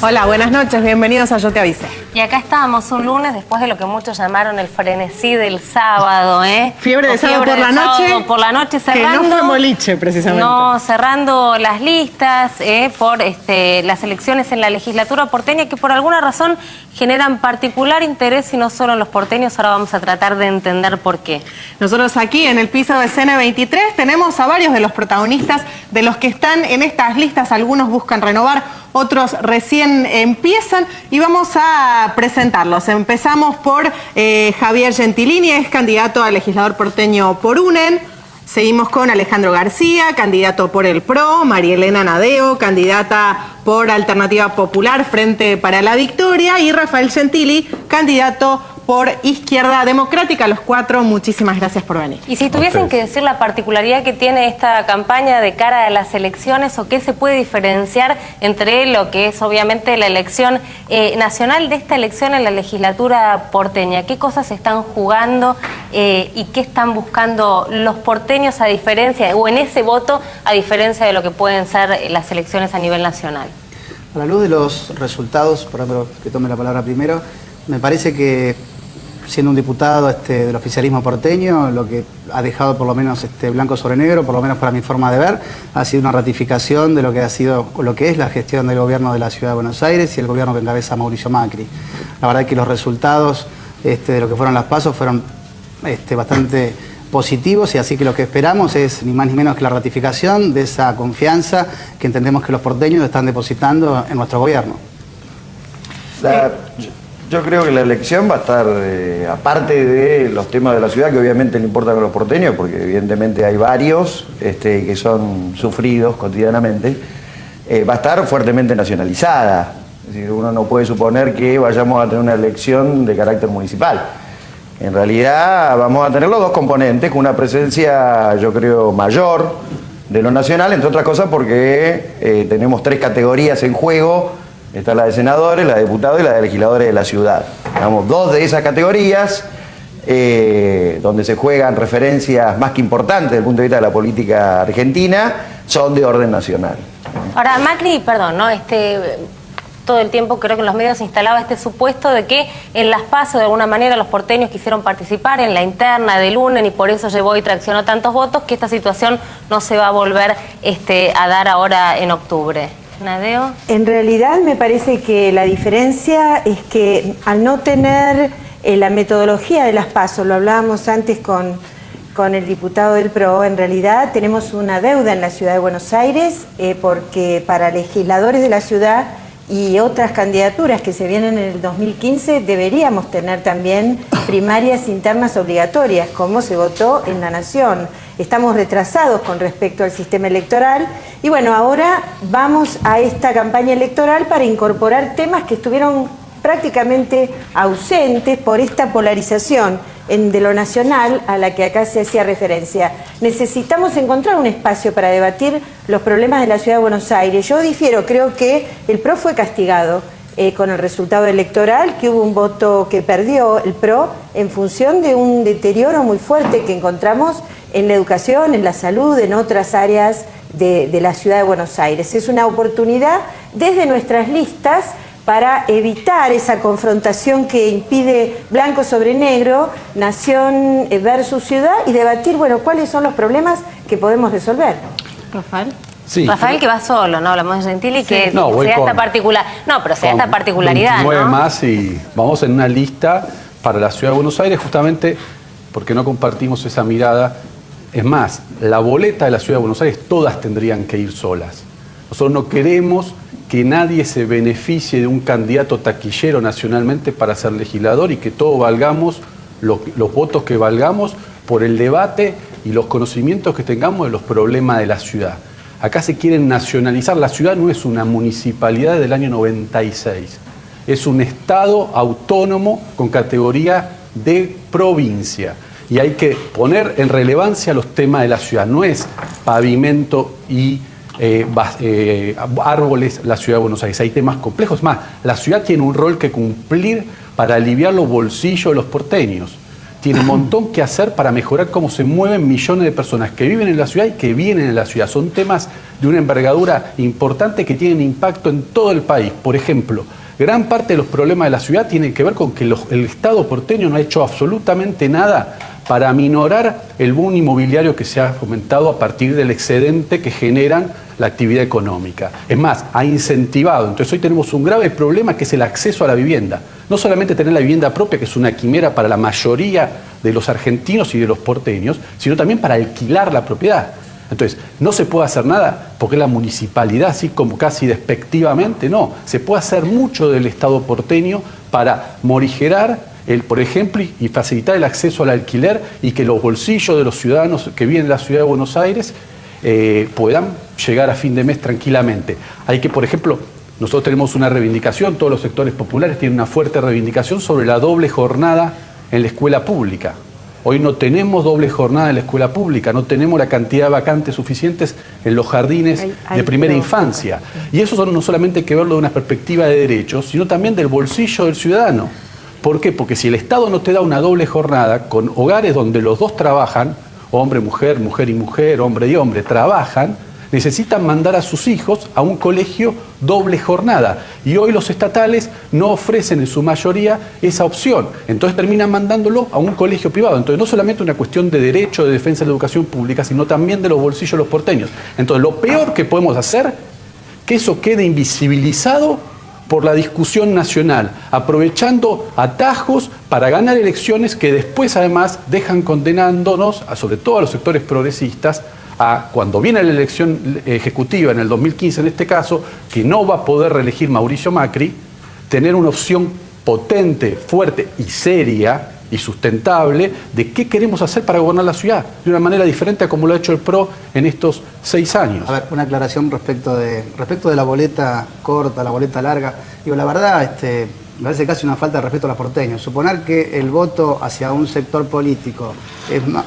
Hola, buenas noches, bienvenidos a Yo Te Avisé. Y acá estábamos un lunes después de lo que muchos llamaron el frenesí del sábado, ¿eh? Fiebre de sábado por la noche, sábado por la noche que no cerrando. fue boliche, precisamente. No, cerrando las listas ¿eh? por este, las elecciones en la legislatura porteña que por alguna razón generan particular interés y no solo en los porteños. Ahora vamos a tratar de entender por qué. Nosotros aquí en el piso de CN23 tenemos a varios de los protagonistas de los que están en estas listas. Algunos buscan renovar, otros recién empiezan y vamos a presentarlos. Empezamos por eh, Javier Gentilini, es candidato a legislador porteño por UNEN. Seguimos con Alejandro García, candidato por el PRO, María Elena Nadeo, candidata por Alternativa Popular, Frente para la Victoria, y Rafael Gentili, candidato por Izquierda Democrática. Los cuatro, muchísimas gracias por venir. Y si tuviesen que decir la particularidad que tiene esta campaña de cara a las elecciones o qué se puede diferenciar entre lo que es obviamente la elección eh, nacional de esta elección en la legislatura porteña, qué cosas están jugando eh, y qué están buscando los porteños a diferencia, o en ese voto a diferencia de lo que pueden ser eh, las elecciones a nivel nacional. A la luz de los resultados, por ejemplo, que tome la palabra primero, me parece que siendo un diputado este, del oficialismo porteño, lo que ha dejado por lo menos este, blanco sobre negro, por lo menos para mi forma de ver, ha sido una ratificación de lo que ha sido, lo que es la gestión del gobierno de la Ciudad de Buenos Aires y el gobierno que encabeza Mauricio Macri. La verdad es que los resultados este, de lo que fueron las pasos fueron este, bastante positivos y así que lo que esperamos es ni más ni menos que la ratificación de esa confianza que entendemos que los porteños están depositando en nuestro gobierno. La- yo- creo que la elección va a estar, eh, aparte de los temas de la ciudad, que obviamente le importan a los porteños, porque evidentemente hay varios este, que son sufridos cotidianamente, eh, va a estar fuertemente nacionalizada. Es decir, uno no puede suponer que vayamos a tener una elección de carácter municipal. En realidad vamos a tener los dos componentes, con una presencia, yo creo, mayor de lo nacional, entre otras cosas porque eh, tenemos tres categorías en juego, está la de senadores, la de diputados y la de legisladores de la ciudad. Digamos, dos de esas categorías, eh, donde se juegan referencias más que importantes desde el punto de vista de la política argentina, son de orden nacional. Ahora, Macri, perdón, ¿no? Este, todo el tiempo creo que en los medios se instalaba este supuesto de que en las PASO de alguna manera los porteños quisieron participar en la interna del UNEN y por eso llevó y traccionó tantos votos, que esta situación no se va a volver este, a dar ahora en octubre. En realidad me parece que la diferencia es que al no tener eh, la metodología de las pasos, lo hablábamos antes con, con el diputado del PRO, en realidad tenemos una deuda en la ciudad de Buenos Aires eh, porque para legisladores de la ciudad y otras candidaturas que se vienen en el 2015 deberíamos tener también primarias internas obligatorias, como se votó en la Nación. Estamos retrasados con respecto al sistema electoral y bueno, ahora vamos a esta campaña electoral para incorporar temas que estuvieron prácticamente ausentes por esta polarización de lo nacional a la que acá se hacía referencia. Necesitamos encontrar un espacio para debatir los problemas de la ciudad de Buenos Aires. Yo difiero, creo que el PRO fue castigado eh, con el resultado electoral, que hubo un voto que perdió el PRO en función de un deterioro muy fuerte que encontramos en la educación, en la salud, en otras áreas de, de la ciudad de Buenos Aires. Es una oportunidad desde nuestras listas para evitar esa confrontación que impide blanco sobre negro, nación versus ciudad y debatir, bueno, cuáles son los problemas que podemos resolver. Rafael. Sí. Rafael que va solo, ¿no? Hablamos de Gentili que No, se da esta particular. No, pero se da esta particularidad, 29 ¿no? más y vamos en una lista para la ciudad de Buenos Aires justamente porque no compartimos esa mirada. Es más, la boleta de la ciudad de Buenos Aires todas tendrían que ir solas. Nosotros no queremos que nadie se beneficie de un candidato taquillero nacionalmente para ser legislador y que todos valgamos lo- los votos que valgamos por el debate y los conocimientos que tengamos de los problemas de la ciudad. Acá se quieren nacionalizar. La ciudad no es una municipalidad del año 96. Es un estado autónomo con categoría de provincia. Y hay que poner en relevancia los temas de la ciudad. No es pavimento y eh, eh, árboles la ciudad de Buenos Aires. Hay temas complejos. Más, la ciudad tiene un rol que cumplir para aliviar los bolsillos de los porteños. tiene un montón que hacer para mejorar cómo se mueven millones de personas que viven en la ciudad y que vienen en la ciudad. Son temas de una envergadura importante que tienen impacto en todo el país. Por ejemplo, gran parte de los problemas de la ciudad tienen que ver con que el Estado porteño no ha hecho absolutamente nada para minorar el boom inmobiliario que se ha fomentado a partir del excedente que generan la actividad económica. Es más, ha incentivado. Entonces hoy tenemos un grave problema que es el acceso a la vivienda. No solamente tener la vivienda propia, que es una quimera para la mayoría de los argentinos y de los porteños, sino también para alquilar la propiedad. Entonces, no se puede hacer nada porque la municipalidad, así como casi despectivamente, no. Se puede hacer mucho del Estado porteño para morigerar el, por ejemplo, y facilitar el acceso al alquiler y que los bolsillos de los ciudadanos que viven en la ciudad de Buenos Aires eh, puedan llegar a fin de mes tranquilamente. Hay que, por ejemplo, nosotros tenemos una reivindicación, todos los sectores populares tienen una fuerte reivindicación sobre la doble jornada en la escuela pública. Hoy no tenemos doble jornada en la escuela pública, no tenemos la cantidad de vacantes suficientes en los jardines de primera infancia. Y eso no solamente hay que verlo de una perspectiva de derechos, sino también del bolsillo del ciudadano. ¿Por qué? Porque si el Estado no te da una doble jornada con hogares donde los dos trabajan, hombre, mujer, mujer y mujer, hombre y hombre, trabajan, necesitan mandar a sus hijos a un colegio doble jornada. Y hoy los estatales no ofrecen en su mayoría esa opción. Entonces terminan mandándolo a un colegio privado. Entonces no solamente una cuestión de derecho de defensa de la educación pública, sino también de los bolsillos de los porteños. Entonces lo peor que podemos hacer, que eso quede invisibilizado por la discusión nacional, aprovechando atajos para ganar elecciones que después además dejan condenándonos, sobre todo a los sectores progresistas, a cuando viene la elección ejecutiva en el 2015 en este caso, que no va a poder reelegir Mauricio Macri, tener una opción potente, fuerte y seria y sustentable de qué queremos hacer para gobernar la ciudad de una manera diferente a como lo ha hecho el PRO en estos seis años. A ver, una aclaración respecto de, respecto de la boleta corta, la boleta larga. Digo, la verdad, este, me parece casi una falta de respeto a los porteños. Suponer que el voto hacia un sector político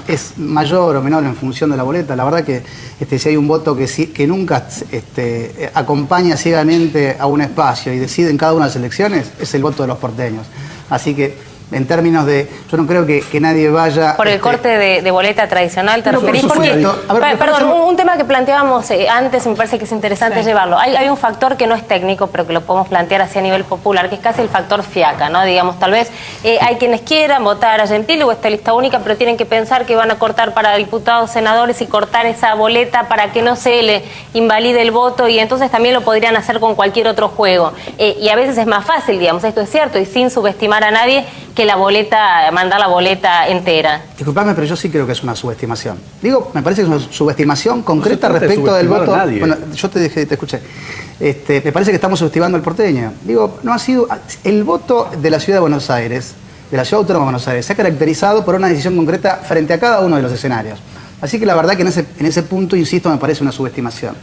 es, mayor o menor en función de la boleta, la verdad que este, si hay un voto que, nunca este, acompaña ciegamente a un espacio y decide en cada una de las elecciones, es el voto de los porteños. Así que en términos de, yo no creo que, nadie vaya... Por el este, corte de, boleta tradicional, ¿te referís? Porque, perdón, un, tema que planteábamos eh, antes, me parece que es interesante llevarlo. Hay, hay, un factor que no es técnico, pero que lo podemos plantear así a nivel popular, que es casi el factor fiaca, ¿no? Digamos, tal vez eh, hay quienes quieran votar a Gentile o esta lista única, pero tienen que pensar que van a cortar para diputados, senadores y cortar esa boleta para que no se le invalide el voto y entonces también lo podrían hacer con cualquier otro juego. Eh, y a veces es más fácil, digamos, esto es cierto, y sin subestimar a nadie, que la boleta, mandar la boleta entera. Disculpame, pero yo sí creo que es una subestimación. Digo, me parece que es una subestimación concreta respecto del voto. Bueno, yo te dije, te escuché. Este, me parece que estamos subestimando al porteño. Digo, no ha sido. El voto de la ciudad de Buenos Aires, de la ciudad autónoma de Buenos Aires, se ha caracterizado por una decisión concreta frente a cada uno de los escenarios. Así que la verdad que en ese, en ese punto, insisto, me parece una subestimación.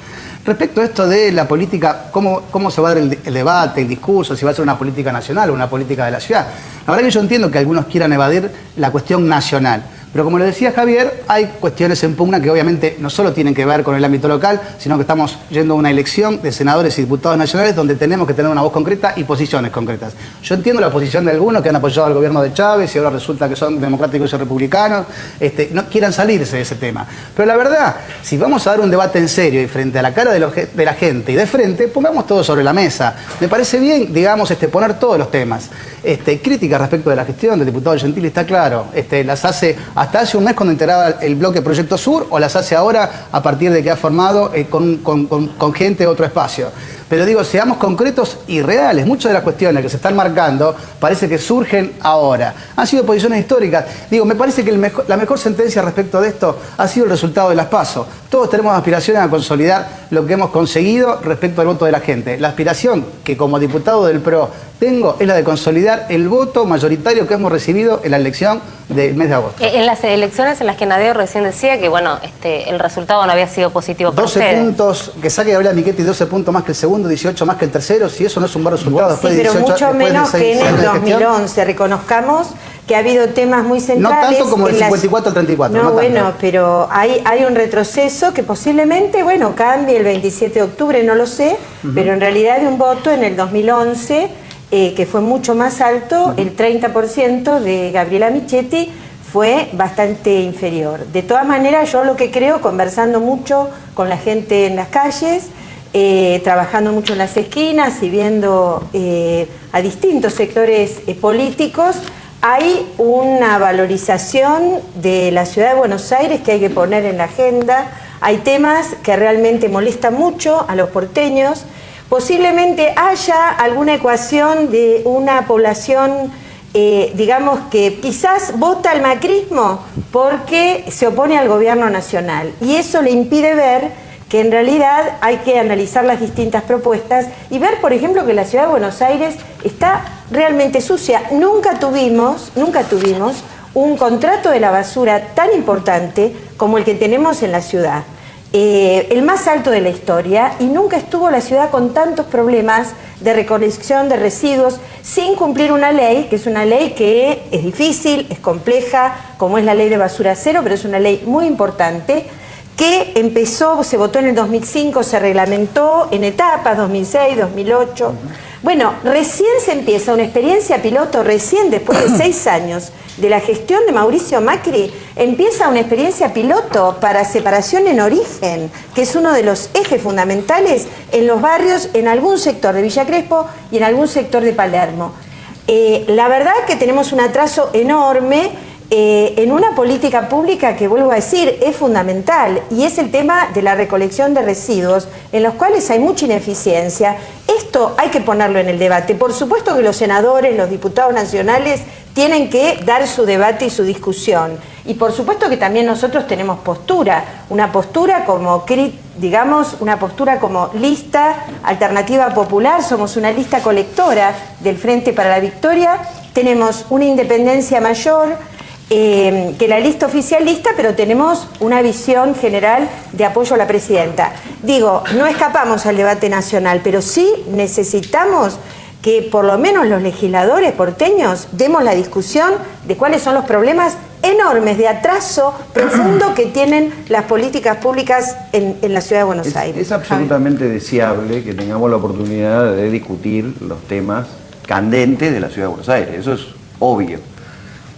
Respecto a esto de la política, cómo, cómo se va a dar el, debate, el discurso, si va a ser una política nacional o una política de la ciudad. La verdad que yo entiendo que algunos quieran evadir la cuestión nacional. Pero como le decía Javier, hay cuestiones en pugna que obviamente no solo tienen que ver con el ámbito local, sino que estamos yendo a una elección de senadores y diputados nacionales donde tenemos que tener una voz concreta y posiciones concretas. Yo entiendo la posición de algunos que han apoyado al gobierno de Chávez y ahora resulta que son democráticos y republicanos, este, no quieran salirse de ese tema. Pero la verdad, si vamos a dar un debate en serio y frente a la cara de, la gente y de frente, pongamos todo sobre la mesa. Me parece bien, digamos, este, poner todos los temas. Este, crítica respecto de la gestión del diputado Gentili está claro, este, las hace hasta hace un mes cuando integraba el bloque Proyecto Sur o las hace ahora a partir de que ha formado eh, con, con gente otro espacio. Pero digo, seamos concretos y reales. Muchas de las cuestiones que se están marcando parece que surgen ahora. Han sido posiciones históricas. Digo, me parece que la mejor sentencia respecto de esto ha sido el resultado de las PASO. Todos tenemos aspiraciones a consolidar lo que hemos conseguido respecto al voto de la gente. La aspiración que como diputado del PRO tengo es la de consolidar el voto mayoritario que hemos recibido en la elección del mes de agosto. Eh, en las elecciones en las que Nadeo recién decía que bueno, este, el resultado no había sido positivo para 12 puntos, que saque Gabriela Miquetti 12 puntos más que el segundo, 18 más que el tercero, si eso no es un buen resultado. Sí, pero mucho menos que en el 2011. Reconozcamos que ha habido temas muy centrales. No tanto como el 54 al 34. No, bueno, pero hay, hay un retroceso que posiblemente, bueno, cambie el 27 de octubre, no lo sé, pero en realidad hay un voto en el 2011 eh, que fue mucho más alto, el 30% de Gabriela Michetti fue bastante inferior. De todas maneras, yo lo que creo, conversando mucho con la gente en las calles, eh, trabajando mucho en las esquinas y viendo eh, a distintos sectores eh, políticos, hay una valorización de la ciudad de Buenos Aires que hay que poner en la agenda. Hay temas que realmente molestan mucho a los porteños. Posiblemente haya alguna ecuación de una población digamos que quizás vota al macrismo porque se opone al gobierno nacional y eso le impide ver que en realidad hay que analizar las distintas propuestas y ver, por ejemplo, que la ciudad de Buenos Aires está realmente sucia. Nunca tuvimos, nunca tuvimos un contrato de la basura tan importante como el que tenemos en la ciudad. Eh, el más alto de la historia y nunca estuvo la ciudad con tantos problemas de recolección de residuos sin cumplir una ley, que es una ley que es difícil, es compleja, como es la ley de basura cero, pero es una ley muy importante, que empezó, se votó en el 2005, se reglamentó en etapas, 2006, 2008. Bueno, recién se empieza una experiencia piloto, recién después de seis años de la gestión de Mauricio Macri, empieza una experiencia piloto para separación en origen, que es uno de los ejes fundamentales en los barrios, en algún sector de Villa Crespo y en algún sector de Palermo. Eh, la verdad que tenemos un atraso enorme eh, en una política pública que, vuelvo a decir, es fundamental y es el tema de la recolección de residuos, en los cuales hay mucha ineficiencia. Esto hay que ponerlo en el debate. Por supuesto que los senadores, los diputados nacionales tienen que dar su debate y su discusión. Y por supuesto que también nosotros tenemos postura, una postura como, digamos, una postura como lista alternativa popular, somos una lista colectora del Frente para la Victoria, tenemos una independencia mayor, eh, que la lista oficialista, pero tenemos una visión general de apoyo a la presidenta. Digo, no escapamos al debate nacional, pero sí necesitamos que por lo menos los legisladores porteños demos la discusión de cuáles son los problemas enormes de atraso profundo que tienen las políticas públicas en, la ciudad de Buenos Aires. Es absolutamente deseable que tengamos la oportunidad de discutir los temas candentes de la ciudad de Buenos Aires, eso es obvio.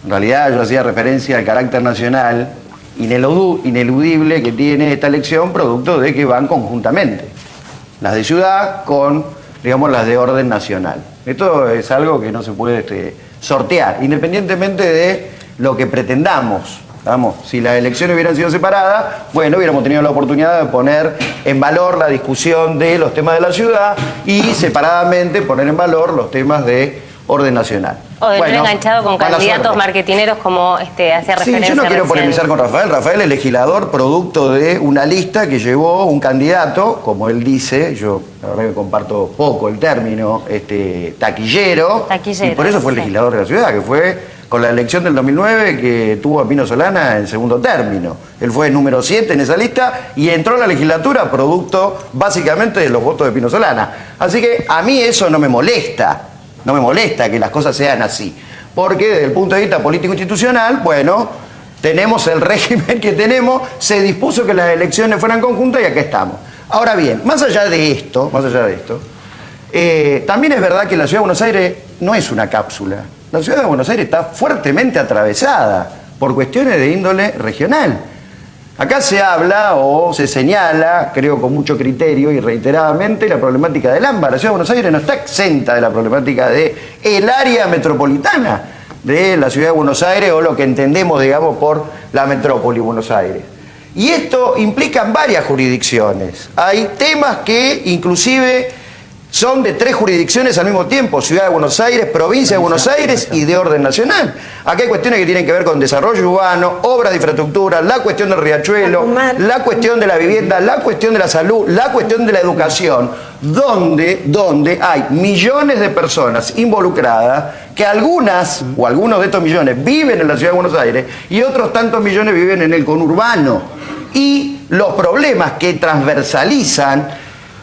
En realidad yo hacía referencia al carácter nacional ineludible que tiene esta elección, producto de que van conjuntamente. Las de ciudad con digamos, las de orden nacional. Esto es algo que no se puede este, sortear, independientemente de lo que pretendamos. Vamos, si las elecciones hubieran sido separadas, bueno, hubiéramos tenido la oportunidad de poner en valor la discusión de los temas de la ciudad y separadamente poner en valor los temas de orden nacional. O de bueno, enganchado con candidatos marketineros como este, hacía referencia. Sí, yo no quiero polemizar con Rafael. Rafael es legislador producto de una lista que llevó un candidato, como él dice, yo la verdad que comparto poco el término, este, taquillero, taquillero y por eso fue el legislador de la ciudad, que fue con la elección del 2009 que tuvo a Pino Solana en segundo término. Él fue el número 7 en esa lista y entró a la legislatura producto básicamente de los votos de Pino Solana. Así que a mí eso no me molesta. No me molesta que las cosas sean así. Porque desde el punto de vista político-institucional, bueno, tenemos el régimen que tenemos, se dispuso que las elecciones fueran conjuntas y acá estamos. Ahora bien, más allá de esto, más allá de esto, eh, también es verdad que la Ciudad de Buenos Aires no es una cápsula. La Ciudad de Buenos Aires está fuertemente atravesada por cuestiones de índole regional. Acá se habla o se señala, creo con mucho criterio y reiteradamente, la problemática del AMBA. La Ciudad de Buenos Aires no está exenta de la problemática del el área metropolitana de la Ciudad de Buenos Aires o lo que entendemos, digamos, por la metrópoli Buenos Aires. Y esto implica varias jurisdicciones. Hay temas que inclusive son de tres jurisdicciones al mismo tiempo, Ciudad de Buenos Aires, Provincia de Buenos Aires y de orden nacional. Aquí hay cuestiones que tienen que ver con desarrollo urbano, obras de infraestructura, la cuestión del riachuelo, la cuestión de la vivienda, la cuestión de la salud, la cuestión de la educación, donde, donde hay millones de personas involucradas que algunas o algunos de estos millones viven en la Ciudad de Buenos Aires y otros tantos millones viven en el conurbano. Y los problemas que transversalizan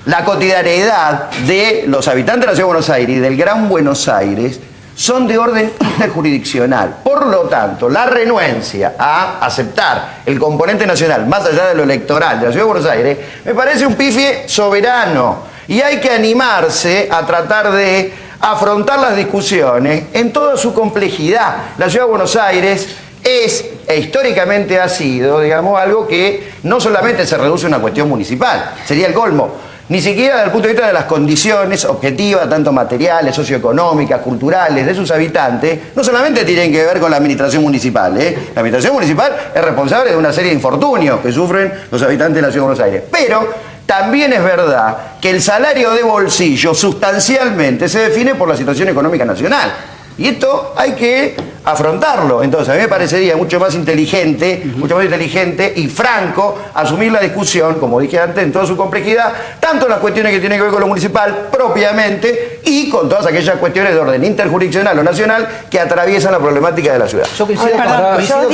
la cotidianidad de los habitantes de la Ciudad de Buenos Aires y del Gran Buenos Aires son de orden interjurisdiccional. Por lo tanto, la renuencia a aceptar el componente nacional, más allá de lo electoral de la Ciudad de Buenos Aires, me parece un pifie soberano. Y hay que animarse a tratar de afrontar las discusiones en toda su complejidad. La Ciudad de Buenos Aires es e históricamente ha sido, digamos, algo que no solamente se reduce a una cuestión municipal, sería el colmo. Ni siquiera desde el punto de vista de las condiciones objetivas, tanto materiales, socioeconómicas, culturales, de sus habitantes, no solamente tienen que ver con la administración municipal. ¿eh? La administración municipal es responsable de una serie de infortunios que sufren los habitantes de la Ciudad de Buenos Aires. Pero también es verdad que el salario de bolsillo sustancialmente se define por la situación económica nacional. Y esto hay que afrontarlo. Entonces, a mí me parecería mucho más inteligente, mucho más inteligente y franco asumir la discusión, como dije antes, en toda su complejidad, tanto en las cuestiones que tienen que ver con lo municipal propiamente y con todas aquellas cuestiones de orden interjurisdiccional o nacional que atraviesan la problemática de la ciudad. Yo coincido,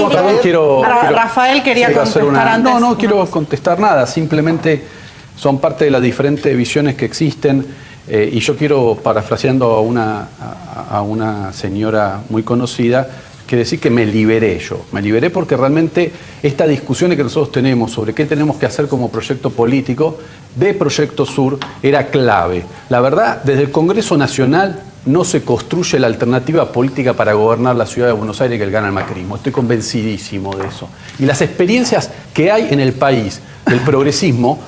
con, quiero, Rafael quería contestar antes. No, no quiero contestar nada, simplemente son parte de las diferentes visiones que existen eh, y yo quiero, parafraseando a una, a, una señora muy conocida, que decir que me liberé yo. Me liberé porque realmente esta discusión que nosotros tenemos sobre qué tenemos que hacer como proyecto político de Proyecto Sur era clave. La verdad, desde el Congreso Nacional no se construye la alternativa política para gobernar la ciudad de Buenos Aires que el gana el macrismo. Estoy convencidísimo de eso. Y las experiencias que hay en el país del progresismo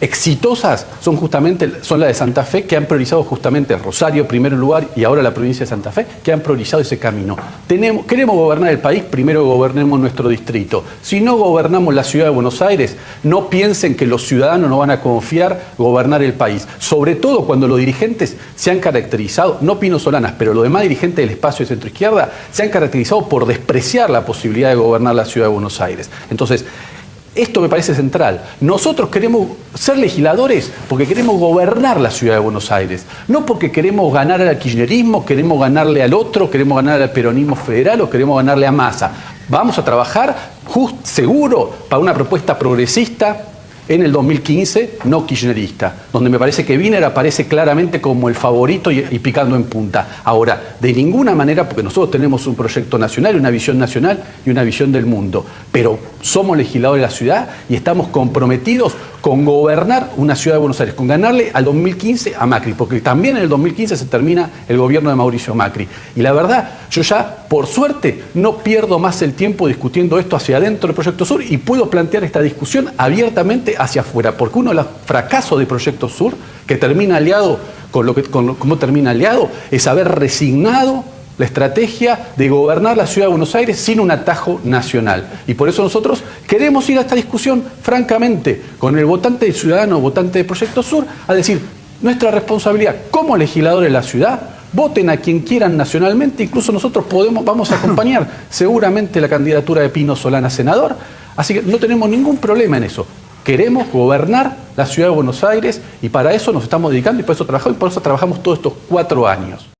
exitosas son justamente son las de Santa Fe, que han priorizado justamente Rosario, primero lugar, y ahora la provincia de Santa Fe, que han priorizado ese camino. Tenemos, queremos gobernar el país, primero gobernemos nuestro distrito. Si no gobernamos la ciudad de Buenos Aires, no piensen que los ciudadanos no van a confiar gobernar el país. Sobre todo cuando los dirigentes se han caracterizado, no Pino Solanas, pero los demás dirigentes del espacio de centro izquierda, se han caracterizado por despreciar la posibilidad de gobernar la ciudad de Buenos Aires. Entonces, esto me parece central. Nosotros queremos ser legisladores porque queremos gobernar la ciudad de Buenos Aires. No porque queremos ganar al kirchnerismo, queremos ganarle al otro, queremos ganar al peronismo federal o queremos ganarle a Massa. Vamos a trabajar just, seguro para una propuesta progresista en el 2015, no kirchnerista, donde me parece que Wiener aparece claramente como el favorito y, picando en punta. Ahora, de ninguna manera, porque nosotros tenemos un proyecto nacional, una visión nacional y una visión del mundo, pero somos legisladores de la ciudad y estamos comprometidos con gobernar una ciudad de Buenos Aires, con ganarle al 2015 a Macri, porque también en el 2015 se termina el gobierno de Mauricio Macri. Y la verdad, yo ya, por suerte, no pierdo más el tiempo discutiendo esto hacia adentro del Proyecto Sur y puedo plantear esta discusión abiertamente hacia afuera, porque uno de los fracasos del Proyecto Sur, que termina aliado con lo que con cómo termina aliado, es haber resignado la estrategia de gobernar la ciudad de Buenos Aires sin un atajo nacional. Y por eso nosotros queremos ir a esta discusión, francamente, con el votante ciudadano, votante de Proyecto Sur, a decir, nuestra responsabilidad como legisladores de la ciudad, voten a quien quieran nacionalmente, incluso nosotros podemos, vamos a acompañar seguramente la candidatura de Pino Solana senador, así que no tenemos ningún problema en eso. Queremos gobernar la ciudad de Buenos Aires y para eso nos estamos dedicando y por eso trabajamos y por eso trabajamos todos estos cuatro años.